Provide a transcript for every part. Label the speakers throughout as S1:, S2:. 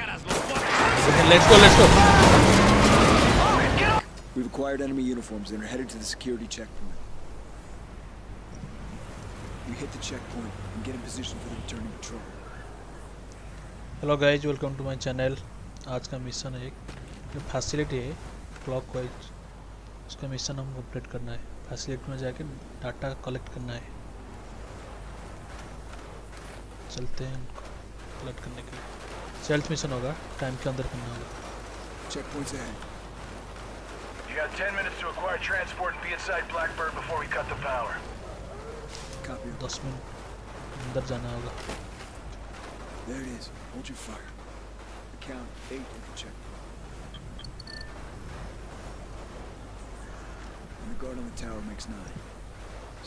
S1: Let's go, let's go.
S2: We've acquired enemy uniforms and are headed to the security checkpoint. We hit the checkpoint and get in position for the returning patrol.
S1: Hello guys welcome to my channel आज का mission है एक जो facility है clockwise उसका mission हम complete करना है फैसिलिटी में जाके डाटा कलेक्ट करना है चलते हैं उनको कलेक्ट करने के लिए सेल्फ मिशन होगा टाइम के अंदर करना होगा
S2: Checkpoint's ahead.
S3: You got 10 minutes to acquire transport and be inside Blackbird before we cut the power.
S2: Copy.
S1: दस मिनट अंदर जाना होगा
S2: There it is. Hold your fire. The count eight at the checkpoint. And the guard on the tower makes nine.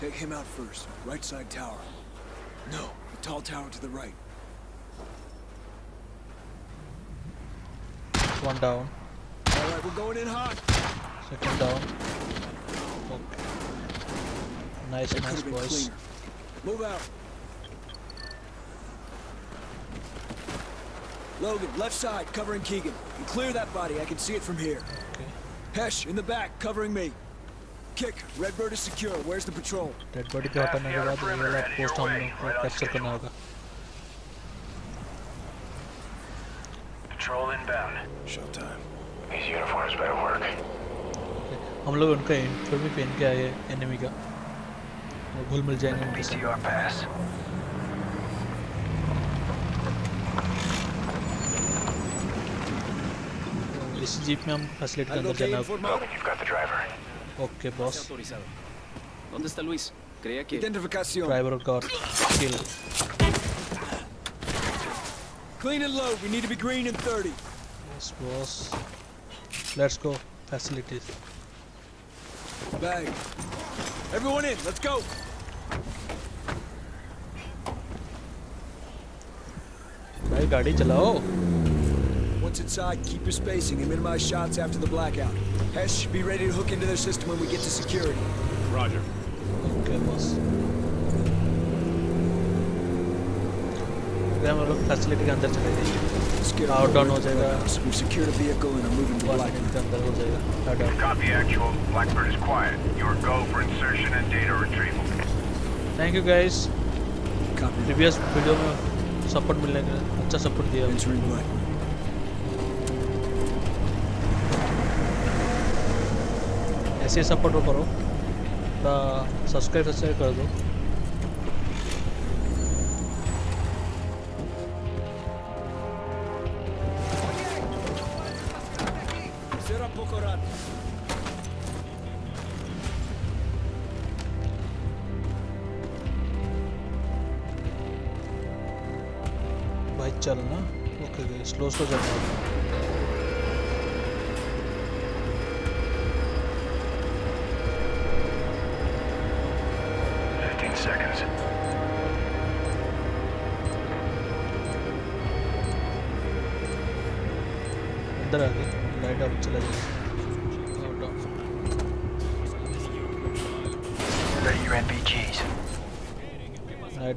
S2: Take him out first. Right side tower. No, the tall tower to the right.
S1: One down
S2: All right, we're going in hot.
S1: Second down okay nice
S2: That could
S1: nice
S2: have been
S1: boys
S2: cleaner. Move out. Logan, left side, covering Keegan. And clear that body. I can see it from here.
S1: Okay
S2: Hesh, in the back, covering me. Kick, Redbird is secure. Where's the patrol?
S1: Dead body के हटाने के बाद ये वाला post हम लोग को capture करना होगा हम लोग उनका यूनिफॉर्म भी पहन के आए हैं एनिमी का वो घुल मिल जाएंगे उनके साथ
S3: PTR pass.
S1: तो इस जीप में हम फैसिलिटी के
S2: Algo
S1: अंदर
S2: que
S1: जाना
S2: informado?
S3: Logan, you've got the driver.
S1: Okay boss
S4: autorizado. ¿Dónde está Luis? Creía que...
S2: Identificación.
S1: Driver का और किल
S2: Clean and load. We need to be green in 30.
S1: Yes boss let's go facilities
S2: Bag. Everyone in. Let's go.
S1: भाई गाड़ी चलाओ
S2: Once inside, keep your spacing and minimize shots after the blackout. Hesh, be ready to hook into their system when we get to security.
S3: Roger.
S1: Okay boss फिर हम लोग facility के अंदर चले जाएंगे
S2: Let's get
S1: Power
S2: our
S1: down
S2: way
S1: हो
S2: to the
S1: जाएगा।
S2: warehouse. We've secured a vehicle and are moving to
S1: one
S2: Black.
S1: Minute के अंदर हो जाएगा Tata
S3: Copy actual. Blackbird is quiet. You are go for insertion and data retrieval.
S1: Thank you guys
S2: Copy.
S1: Previous video में support मिलने का अच्छा support दिया
S2: Entering Black.
S1: ऐसे ही सपोर्ट करो थोड़ा सब्सक्राइब सब्सक्राइब कर दो चलना ओके गई स्लो स्लो चलना
S3: seconds.
S1: अंदर आ गई लाइट ऑफ़ चला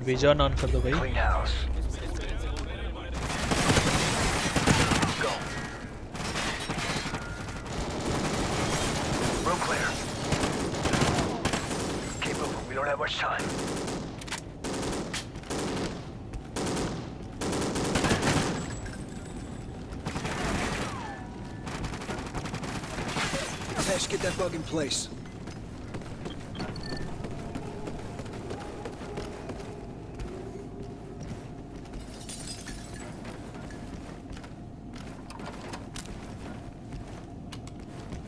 S1: भेजा कर दो भाई।
S3: Room clear. Keep moving. We don't have much time.
S2: Hesh, get that bug in place.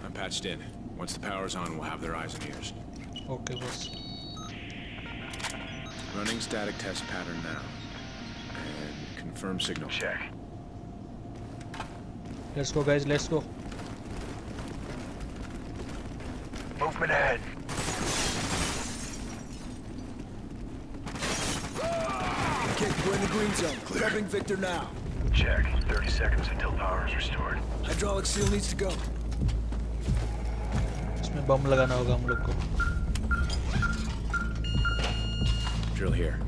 S5: I'm patched in. Once the power's on, we'll have their eyes and ears.
S1: Okay, boss.
S5: Running static test pattern now. And confirm signal.
S3: Check.
S1: Let's go, guys. Let's go.
S3: Movement ahead.
S2: Kick, we're in the green zone. Clear. Victor now.
S3: Check. 30 seconds until power is restored.
S2: Hydraulic seal needs to go.
S1: इसमें बम लगाना होगा हम लोग को
S5: Drill here.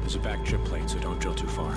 S5: There's a back trip plate, so don't drill too far.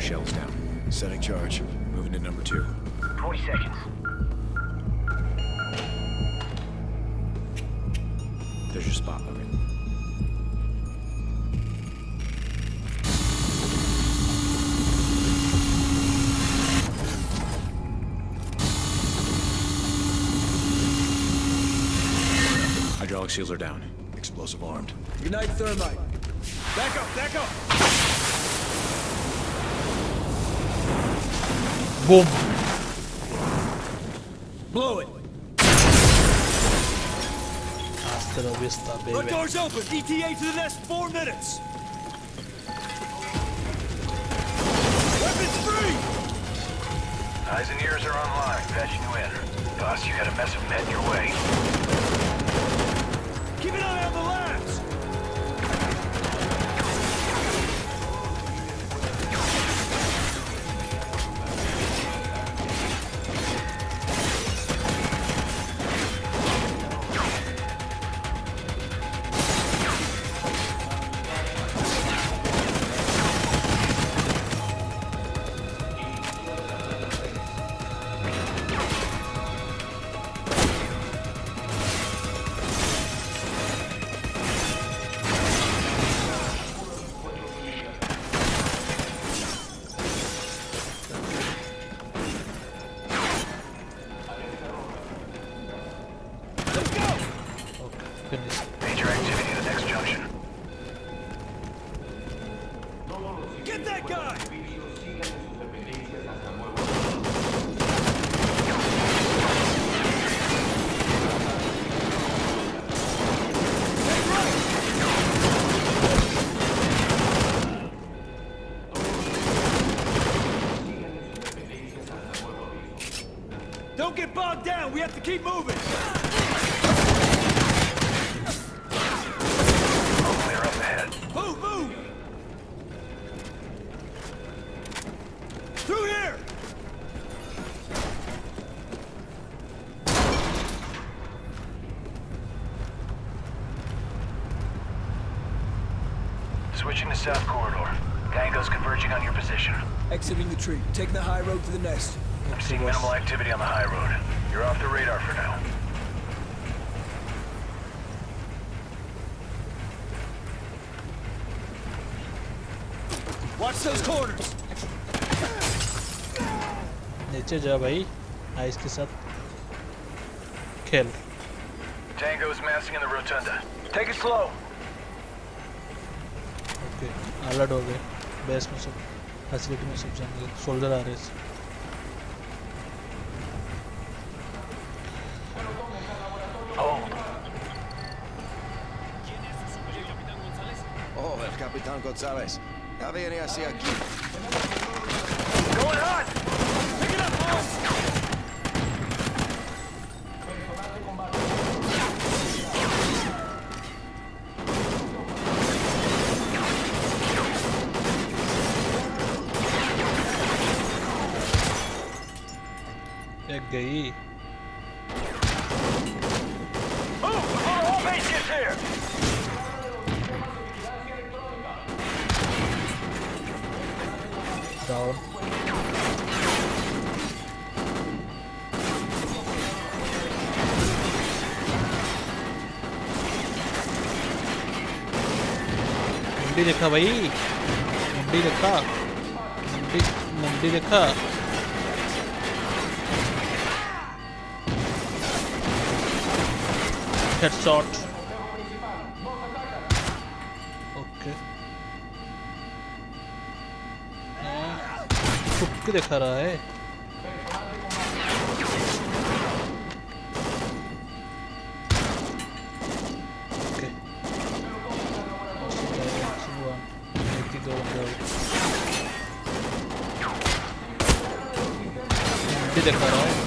S5: Good. First shell's down.
S2: Setting charge.
S5: Moving to number two.
S3: 20 seconds.
S5: There's your spot, Logan. Hydraulic seals are down.
S2: Explosive armed. Ignite thermite. Back up, back up!
S1: Boom.
S2: Blow it!
S1: Hasta la vista,
S2: Front
S1: baby.
S2: door's open! ETA to the next four minutes! Weapons free!
S3: Eyes and ears are online. Patching you in. Boss, you got a mess of men your way.
S2: Keep an eye on the labs! Have to keep moving.
S3: Clear up ahead.
S2: Move, move. Through here.
S3: Switching to south corridor. Tango's converging on your position.
S2: Exiting the tree. Taking the high road to the nest.
S3: I'm seeing minimal activity on the high road. You're off the radar for now.
S2: Watch those corners.
S1: नीचे जा भाई ice के साथ खेल
S3: Tango's massing in the rotunda. Take it slow.
S1: Okay alert हो गए base में सब फैसिलिटी में सब जाएंगे सोल्जर आ रहे हैं
S6: Capitán González. Ya viene hacia aquí.
S3: Going hot!
S2: Pick it up, boss.
S1: Down मुंडी देखा भाई मुंडी देखा मुंडी मुंडी देखा हेडशॉट क्यों दिखा रहा है। दिखा रहा है।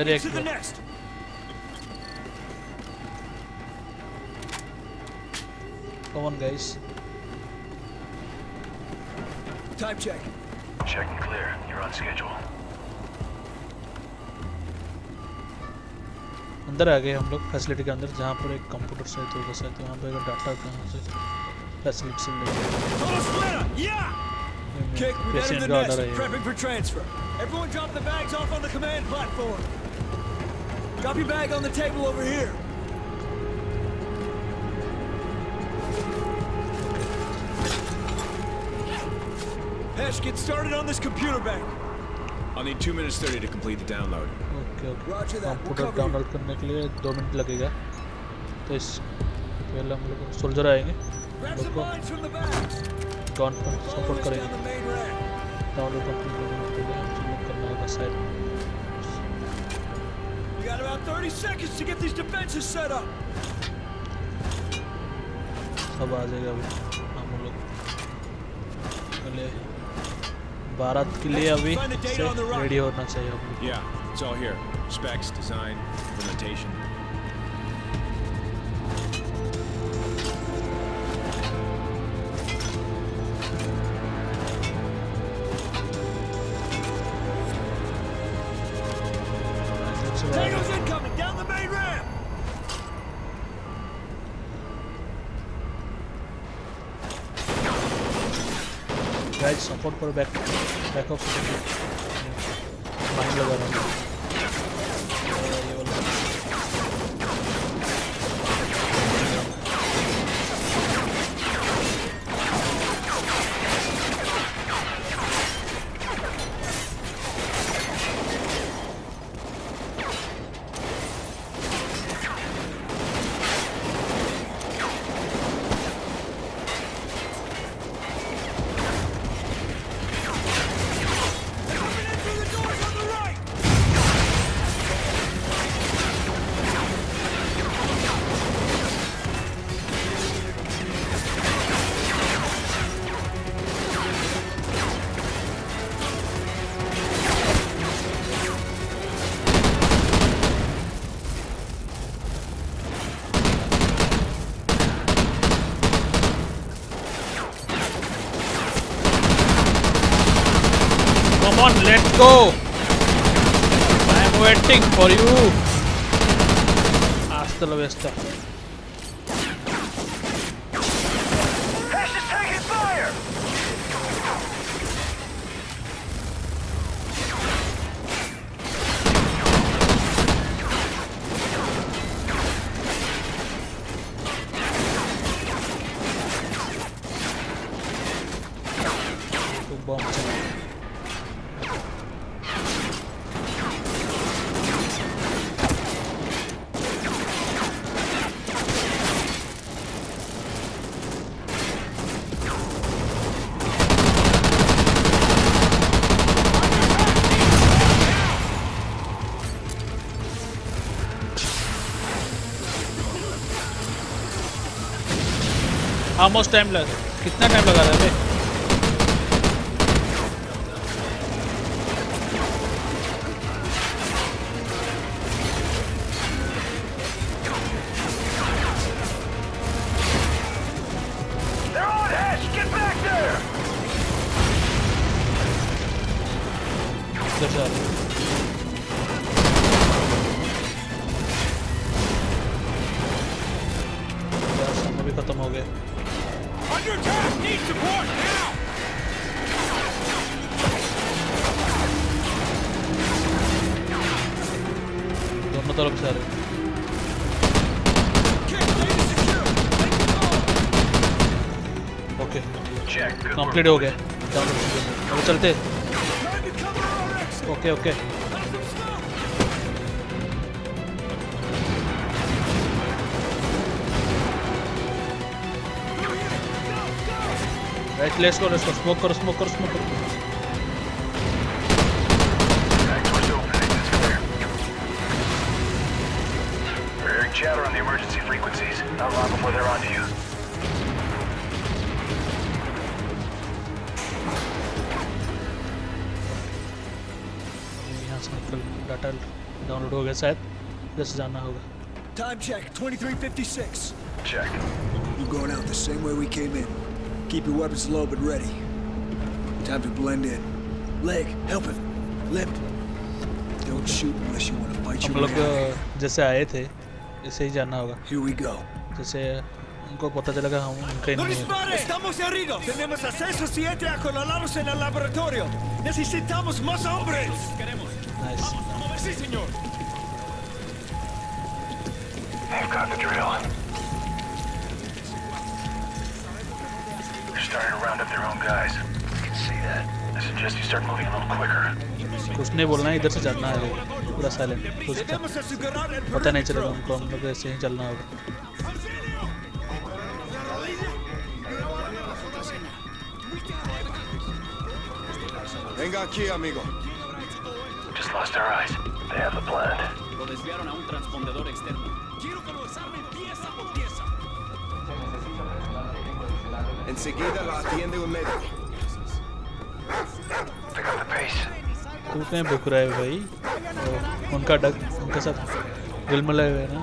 S2: 90 seconds to the
S1: clear.
S2: next.
S1: come on guys
S2: Time check.
S3: Checking clear. You're on schedule.
S1: अंदर आ गए हम लोग फैसिलिटी के अंदर जहाँ पर एक कंप्यूटर सहित होगा शायद वहाँ पे अगर डाटा कहाँ से फैसिलिटी से लेके
S2: Total splitter. Yeah. Kick, we've entered
S1: president
S2: the
S1: का
S2: nest.
S1: ऑर्डर है ये।
S2: Prepping for transfer. Everyone drop the bags off on the command platform. Drop your bag on the table over here. Hesh, get started on this computer bank.
S5: I'll need 2 minutes 30 to complete the download.
S1: Okay, okay.
S2: Roger that. we'll
S1: download करने के लिए 2 minute लगेगा तो इस पहले हम लोग soldier आएंगे
S2: got about 30 seconds to get these defenses set up.
S1: सब आ जाएगा अभी हम लोग पहले बारात के लिए अभी
S2: Find the date
S1: से
S2: on the rocket.
S1: रेडी होना चाहिए हम लोग
S5: Yeah, it's all here. Specs, design, implementation.
S1: Support करो बैक बैकअप माइंड लगा रहा हूँ let's go. I am waiting for you. Hasta la vista.
S3: Is
S1: almost time लगा कितना टाइम लगा रहा है? Okay
S3: Check. Good
S1: कंप्लीट हो गया डाउनलोड अब चलते
S2: Time to cover our exit.
S1: Okay okay
S2: Have some smoke.
S1: Right let's go let's go smoke करो स्मोक करो स्मोक करो
S3: Back door's open. Exit's clear. We're hearing chatter on the emergency frequencies. Not long before they're on to you.
S1: Download हो गया शायद इधर से जाना होगा
S2: Time check, 2356.
S3: Check.
S2: We're going out the same way we came in. Keep your weapons low but ready. Time to blend in. Leg, help him. Lip. Don't shoot unless you want to bite
S1: हम
S2: your
S1: लोग
S2: way out of here.
S1: जैसे आए थे ऐसे ही जाना होगा
S2: Here we go.
S1: जैसे उनको पता चला कि हम उनके नहीं है
S7: ¡Estamos heridos! ¡Tenemos acceso 7 a colalados en el laboratorio! ¡Necesitamos más hombres!
S1: Nice
S7: ¡Sí,
S3: They've got the drill. They're starting to round up their own guys. You can see that. I suggest you start moving a little quicker.
S1: कुछ नहीं बोलना है इधर से जाना है पूरा silent कुछ का
S7: Debemos asegurar el
S1: पता नहीं चलेगा उनको हम लोग ऐसे ही चलना होगा
S6: Venga aquí, amigo.
S3: Just lost our eyes. They have the blend.
S4: Lo desviaron a un transpondedor externo.
S6: Enseguida la atiende un médico.
S1: कितने बुक रहे भाई तो उनका डक उनके साथ दिल मिला है ना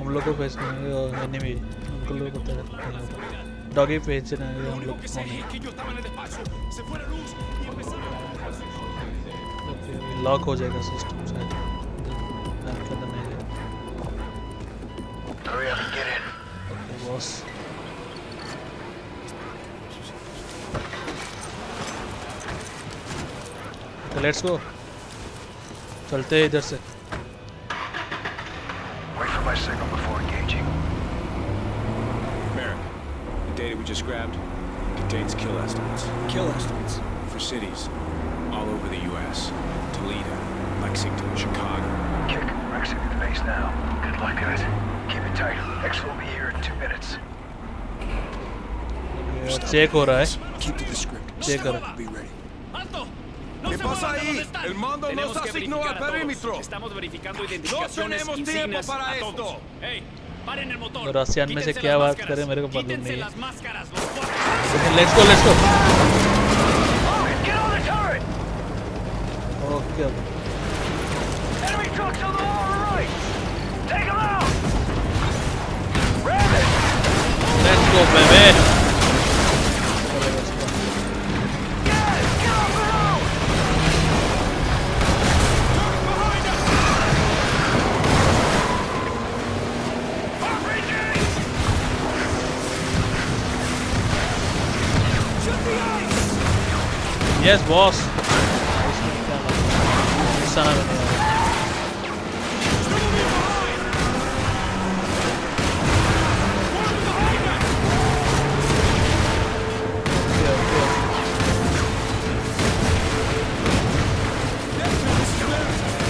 S1: हम लोग को फेस फेंसने और मैंने भी उनको लोग को होता फेस डॉगी फेंसने हम लोग लॉक हो जाएगा सिस्टम शायद खत्म है बॉस तो लेट्स गो चलते हैं इधर से
S3: Wait for my signal before engaging.
S5: Merrick, the data we just grabbed contains kill estimates
S2: Kill estimates.
S5: for cities all over the U.S. Toledo, Lexington, Chicago.
S3: Kick. We're exiting the base now. Good luck, guys. Keep it tight. X will be here in two minutes.
S1: Check हो रहा है
S2: Keep to the script.
S1: Check करो
S2: Be ready.
S6: ¿Qué pasa ahí? El mando nos asignó al perímetro.
S4: Estamos verificando identificaciones, No
S6: tenemos tiempo para esto.
S4: Hey, paren el motor. Pero
S1: así me se quedaba.
S4: Quítense las máscaras, los.
S1: Let's
S3: go, let's go. Oh,
S1: qué
S3: Enemy trucks on the. Take them out.
S1: Let's go, bebé. ना बने यार। Okay, okay.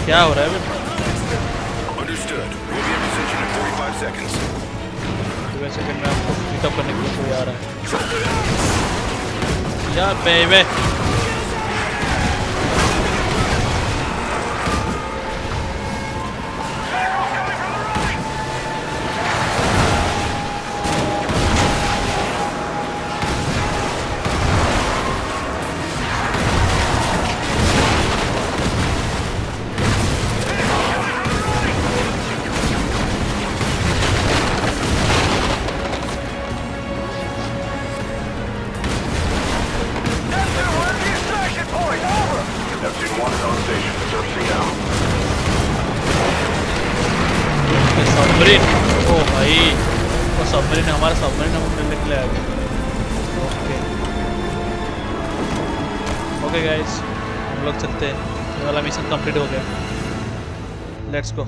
S1: क्या हो रहा है?
S6: Understood. We'll be in position in 45 seconds.
S1: दो second आपको pickup करने के लिए कोई आ रहा है यार बेबे லெட்ஸ் கோ